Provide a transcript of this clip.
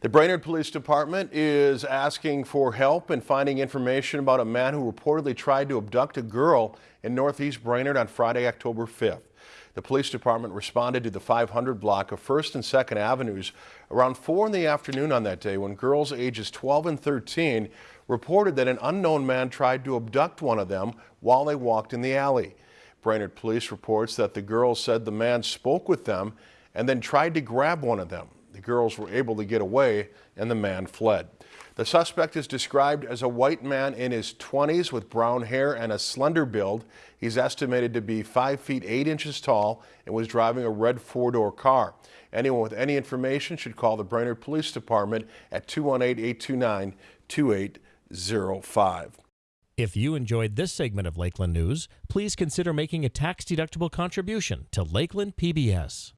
The Brainerd Police Department is asking for help in finding information about a man who reportedly tried to abduct a girl in northeast Brainerd on Friday, October 5th. The police department responded to the 500 block of 1st and 2nd Avenues around 4 in the afternoon on that day when girls ages 12 and 13 reported that an unknown man tried to abduct one of them while they walked in the alley. Brainerd police reports that the girls said the man spoke with them and then tried to grab one of them. Girls were able to get away and the man fled. The suspect is described as a white man in his 20s with brown hair and a slender build. He's estimated to be 5 feet 8 inches tall and was driving a red four-door car. Anyone with any information should call the Brainerd Police Department at 218-829-2805. If you enjoyed this segment of Lakeland News, please consider making a tax-deductible contribution to Lakeland PBS.